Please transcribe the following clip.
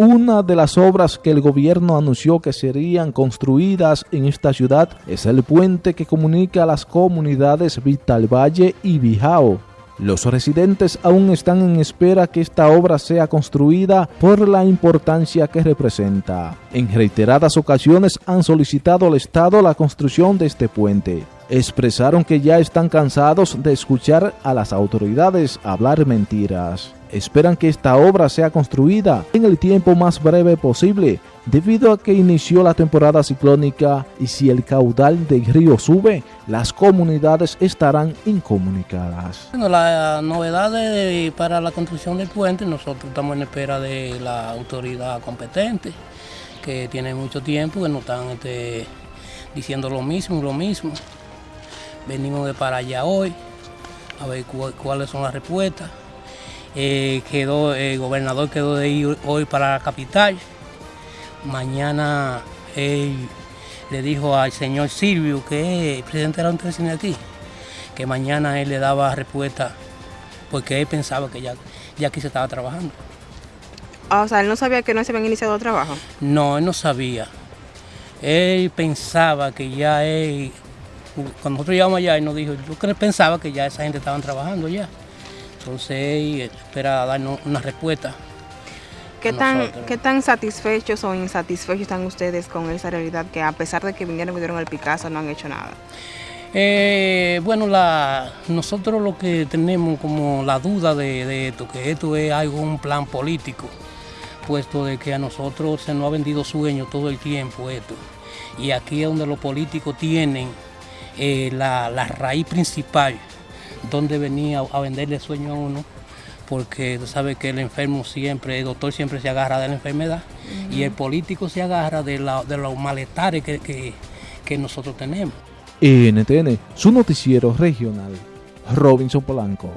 Una de las obras que el gobierno anunció que serían construidas en esta ciudad es el puente que comunica a las comunidades Vital Valle y Bijao. Los residentes aún están en espera que esta obra sea construida por la importancia que representa. En reiteradas ocasiones han solicitado al Estado la construcción de este puente. Expresaron que ya están cansados de escuchar a las autoridades hablar mentiras esperan que esta obra sea construida en el tiempo más breve posible debido a que inició la temporada ciclónica y si el caudal del río sube, las comunidades estarán incomunicadas. Bueno, la novedad para la construcción del puente, nosotros estamos en espera de la autoridad competente, que tiene mucho tiempo, que nos están este, diciendo lo mismo, lo mismo. Venimos de para allá hoy, a ver cuáles son las respuestas. Eh, quedó, el gobernador quedó de ir hoy para la capital. Mañana él le dijo al señor Silvio, que es el presidente de la de aquí, que mañana él le daba respuesta porque él pensaba que ya, ya aquí se estaba trabajando. Ah, o sea, él no sabía que no se habían iniciado el trabajo. No, él no sabía. Él pensaba que ya él, cuando nosotros llegamos allá, él nos dijo, yo pensaba que ya esa gente estaban trabajando ya. Entonces espera darnos una respuesta. ¿Qué tan, ¿Qué tan satisfechos o insatisfechos están ustedes con esa realidad que a pesar de que vinieron y dieron el Picasso no han hecho nada? Eh, bueno, la, nosotros lo que tenemos como la duda de, esto, que esto es algo, un plan político, puesto de que a nosotros se nos ha vendido sueño todo el tiempo esto. Y aquí es donde los políticos tienen eh, la, la raíz principal donde venía a venderle sueño a uno, porque tú sabes que el enfermo siempre, el doctor siempre se agarra de la enfermedad y el político se agarra de, de los malestares que, que nosotros tenemos. NTN, su noticiero regional, Robinson Polanco.